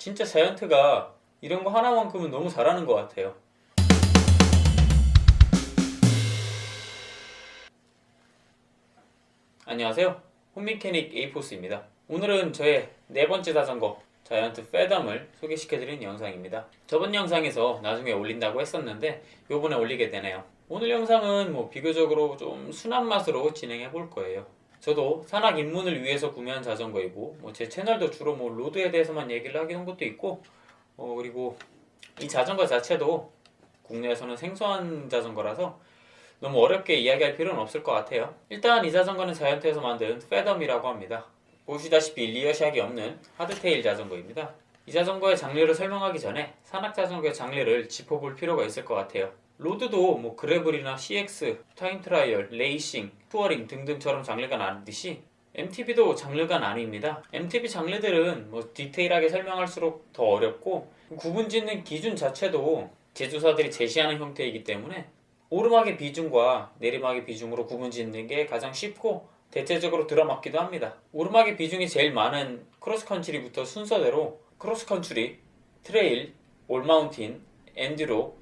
진짜 자이언트가 이런 거 하나만큼은 너무 잘하는 것 같아요. 안녕하세요. 홈미케닉 에이포스입니다. 오늘은 저의 네 번째 자전거 자이언트 패덤을 소개시켜드리는 영상입니다. 저번 영상에서 나중에 올린다고 했었는데 요번에 올리게 되네요. 오늘 영상은 뭐 비교적으로 좀 순한 맛으로 진행해 볼 거예요. 저도 산악 입문을 위해서 구매한 자전거이고 뭐 제 채널도 주로 뭐 로드에 대해서만 얘기를 하긴 한 것도 있고 어 그리고 이 자전거 자체도 국내에서는 생소한 자전거라서 너무 어렵게 이야기할 필요는 없을 것 같아요. 일단 이 자전거는 자이언트에서 만든 패덤이라고 합니다. 보시다시피 rear shock이 없는 hardtail 자전거입니다. 이 자전거의 장르를 설명하기 전에 산악 자전거의 장르를 짚어볼 필요가 있을 것 같아요. road도 뭐 gravel이나 CX, time trial, 레이싱, touring 등등처럼 장르가 나뉘듯이 MTB도 장르가 나뉩니다. MTB 장르들은 뭐 디테일하게 설명할수록 더 어렵고 구분 짓는 기준 자체도 제조사들이 제시하는 형태이기 때문에 오르막의 비중과 내리막의 비중으로 구분 짓는 게 가장 쉽고 대체적으로 들어맞기도 합니다. 오르막의 비중이 제일 많은 크로스컨트리부터 순서대로 크로스컨트리, trail, all mountain, enduro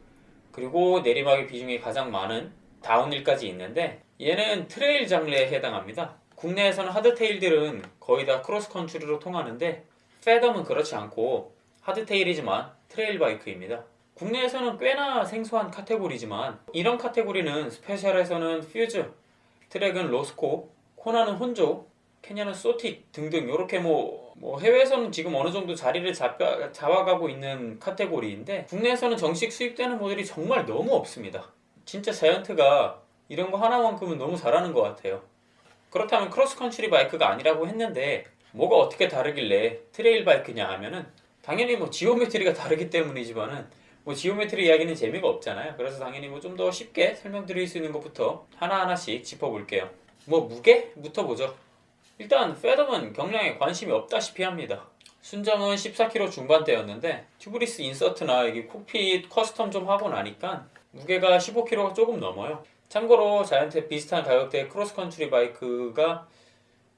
그리고 내리막의 비중이 가장 많은 downhill까지 있는데 얘는 trail 장르에 해당합니다. 국내에서는 hardtail들은 거의 다 크로스컨트리로 통하는데 패덤은 그렇지 않고 hardtail이지만 trail bike입니다. 국내에서는 꽤나 생소한 카테고리지만 이런 카테고리는 스페셜에서는 퓨즈, 트렉은 로스코, 코나는 혼조, 캐년은 스토익 등등 이렇게 뭐, 뭐 해외에서는 지금 어느 정도 자리를 잡아, 잡아가고 있는 카테고리인데 국내에서는 정식 수입되는 모델이 정말 너무 없습니다. 진짜 자이언트가 이런 거 하나만큼은 너무 잘하는 것 같아요. 그렇다면 크로스컨트리 bike가 아니라고 했는데 뭐가 어떻게 다르길래 trail bike냐 하면은 당연히 뭐 geometry가 다르기 때문이지만은 뭐 geometry 이야기는 재미가 없잖아요. 그래서 당연히 뭐 좀 더 쉽게 설명드릴 수 있는 것부터 하나하나씩 짚어볼게요. 뭐 무게부터 보죠. 일단 패덤은 경량에 관심이 없다시피 합니다. 순정은 14kg 중반대였는데 tubeless insert나 여기 cockpit custom 좀 하고 나니까 무게가 15kg가 조금 넘어요. 참고로 자이언트 비슷한 가격대의 크로스컨트리 bike가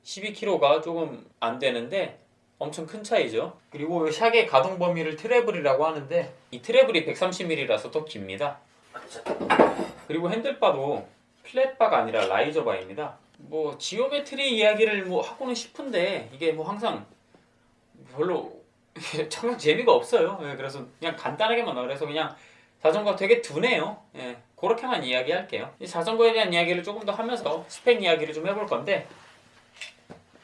12kg가 조금 안 되는데 엄청 큰 차이죠. 그리고 shock의 가동 범위를 travel이라고 하는데 이 travel이 130mm라서 더 깁니다. 그리고 handlebar도 flat bar가 아니라 riser bar입니다. 뭐 geometry 이야기를 뭐 하고는 싶은데 이게 뭐 항상 별로 참 재미가 없어요. 예, 그래서 그냥 간단하게만 그래서 그냥 자전거 되게 둔해요. 예, 그렇게만 이야기할게요. 이 자전거에 대한 이야기를 조금 더 하면서 스펙 이야기를 좀 해볼 건데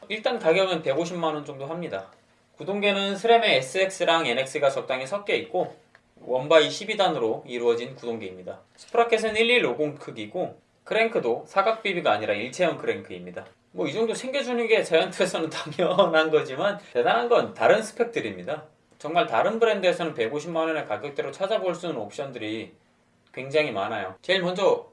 일단 가격은 150만원 정도 합니다. 구동계는 스램의 SX랑 NX가 적당히 섞여 있고 one-by 12단으로 이루어진 구동계입니다. sprocket은 1150 크기고 크랭크도 사각 BB가 아니라 일체형 크랭크입니다. 뭐 이 정도 챙겨주는 게 자이언트에서는 당연한 거지만 대단한 건 다른 스펙들입니다. 정말 다른 브랜드에서는 150만원의 가격대로 찾아볼 수 있는 옵션들이 굉장히 많아요. 제일 먼저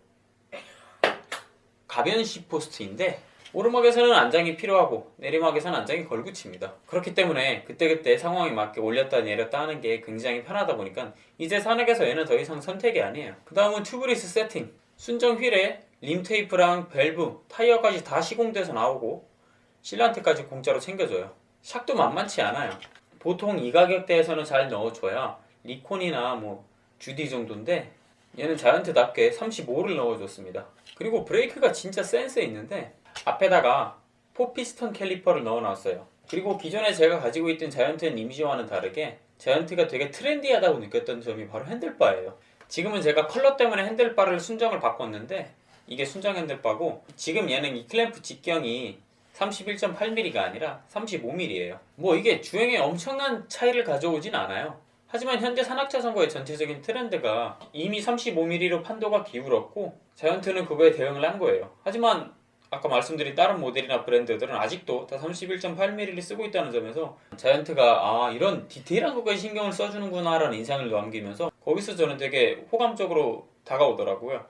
가변 seatpost인데 오르막에서는 안장이 필요하고 내리막에서는 안장이 걸림돌입니다. 그렇기 때문에 그때그때 상황에 맞게 올렸다 내렸다 하는 게 굉장히 편하다 보니까 이제 산악에서 얘는 더 이상 선택이 아니에요. 그 다음은 tubeless 세팅 순정 wheel에 rim 테이프랑 밸브, 타이어까지 다 시공돼서 나오고 sealant까지 공짜로 챙겨줘요. shock도 만만치 않아요. 보통 이 가격대에서는 잘 넣어줘야 리콘이나 뭐 주디 정도인데 얘는 자이언트답게 35를 넣어줬습니다. 그리고 브레이크가 진짜 센스 있는데 앞에다가 four piston caliper를 넣어놨어요. 그리고 기존에 제가 가지고 있던 자이언트의 이미지와는 다르게 자이언트가 되게 트렌디하다고 느꼈던 점이 바로 handlebar예요. 지금은 제가 컬러 때문에 handlebar를 순정을 바꿨는데 이게 순정 handlebar고 지금 얘는 이 클램프 직경이 31.8mm가 아니라 35mm예요. 뭐 이게 주행에 엄청난 차이를 가져오진 않아요. 하지만 현재 산악자전거의 전체적인 트렌드가 이미 35mm로 판도가 기울었고 자이언트는 그거에 대응을 한 거예요. 하지만 아까 말씀드린 다른 모델이나 브랜드들은 아직도 다 31.8mm를 쓰고 있다는 점에서 자이언트가 아 이런 디테일한 것까지 신경을 써주는구나 라는 인상을 남기면서 거기서 저는 되게 호감적으로 다가오더라고요.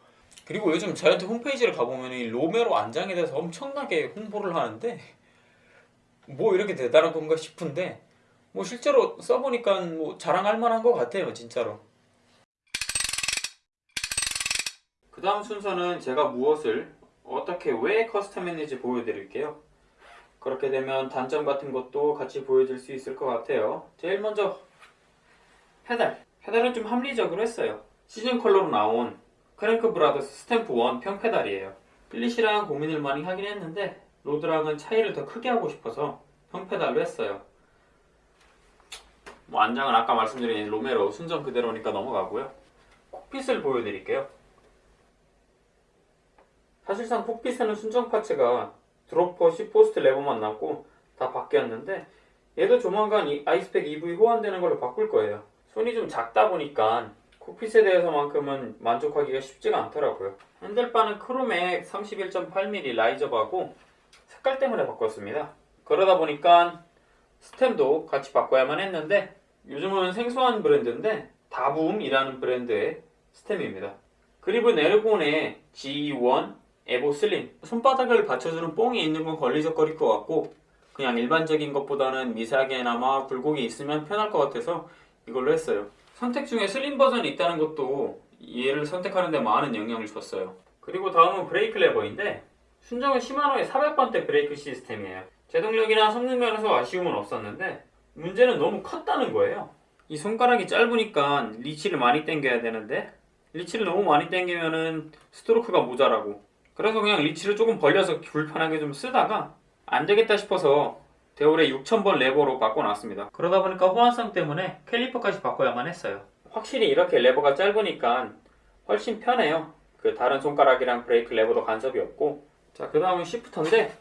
그리고 요즘 자이언트 홈페이지를 가보면 이 로메로 안장에 대해서 엄청나게 홍보를 하는데 뭐 이렇게 대단한 건가 싶은데 뭐 실제로 써보니까 뭐 자랑할 만한 것 같아요 진짜로. 그 다음 순서는 제가 무엇을 어떻게 왜 custom했는지 보여드릴게요. 그렇게 되면 단점 같은 것도 같이 보여줄 수 있을 것 같아요. 제일 먼저 페달. 페달은 좀 합리적으로 했어요. 시즌 컬러로 나온 Crankbrothers Stamp 1 평페달이에요. cleat이랑 고민을 많이 하긴 했는데 road랑은 차이를 더 크게 하고 싶어서 평페달로 했어요. 뭐 안장은 아까 말씀드린 로메로 순정 그대로니까 넘어가고요. cockpit을 보여드릴게요. 사실상 cockpit에는 순정 parts가 dropper, seatpost 레버만 남고 다 바뀌었는데 얘도 조만간 이 I-Spec EV 호환되는 걸로 바꿀 거예요. 손이 좀 작다 보니까 cockpit에 대해서만큼은 만족하기가 쉽지가 않더라고요. handlebar는 Chromag 31.8mm riser bar고 색깔 때문에 바꿨습니다. 그러다 보니까 stem도 같이 바꿔야만 했는데 요즘은 생소한 브랜드인데 Da Bomb이라는 브랜드의 stem입니다. 그립은 에르곤의 G1 에보 슬림 손바닥을 받쳐주는 뽕이 있는 건 걸리적거릴 것 같고 그냥 일반적인 것보다는 미세하게나마 굴곡이 있으면 편할 것 같아서 이걸로 했어요. 선택 중에 슬림 버전이 있다는 것도 얘를 선택하는 데 많은 영향을 줬어요. 그리고 다음은 브레이크 레버인데 순정은 Shimano의 400번대 브레이크 시스템이에요. 제동력이나 성능 면에서 아쉬움은 없었는데 문제는 너무 컸다는 거예요. 이 손가락이 짧으니까 reach를 많이 당겨야 되는데 reach를 너무 많이 당기면은 스트로크가 모자라고 그래서 그냥 reach를 조금 벌려서 불편하게 좀 쓰다가 안 되겠다 싶어서 Deore의 6000번 레버로 바꿔놨습니다. 그러다 보니까 호환성 때문에 caliper까지 바꿔야만 했어요. 확실히 이렇게 레버가 짧으니까 훨씬 편해요. 그 다른 손가락이랑 브레이크 레버도 간섭이 없고 자 그 다음은 shifter인데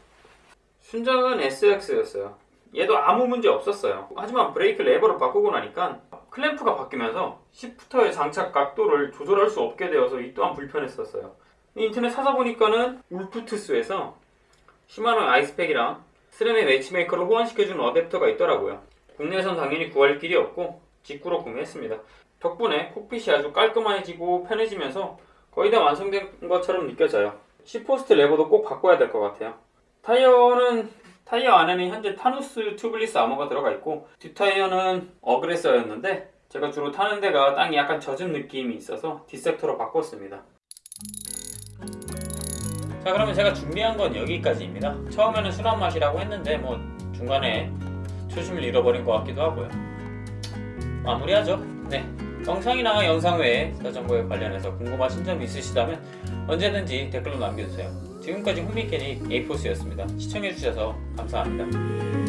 순정은 SX였어요. 얘도 아무 문제 없었어요. 하지만 브레이크 레버를 바꾸고 나니까 클램프가 바뀌면서 shifter의 장착 각도를 조절할 수 없게 되어서 이 또한 불편했었어요. 인터넷 찾아보니까는 Wolf Tooth에서 Shimano I-Spec이랑 SRAM의 MatchMaker를 호환시켜주는 어댑터가 있더라고요. 국내에선 당연히 구할 길이 없고 직구로 구매했습니다. 덕분에 cockpit이 아주 깔끔해지고 편해지면서 거의 다 완성된 것처럼 느껴져요. seatpost 레버도 꼭 바꿔야 될 것 같아요. 타이어는 타이어 안에는 현재 Tannus tubeless Armour가 들어가 있고 뒷타이어는 Aggressor였는데 제가 주로 타는 데가 땅이 약간 젖은 느낌이 있어서 Dissector로 바꿨습니다. 자 그러면 제가 준비한 건 여기까지입니다. 처음에는 순한 맛이라고 했는데 뭐 중간에 초심을 잃어버린 것 같기도 하고요. 마무리하죠. 네. 영상이나 영상 외에 자전거에 관련해서 궁금하신 점 있으시다면 언제든지 댓글로 남겨주세요. 지금까지 홈미케닉 에이포스였습니다. 시청해주셔서 감사합니다.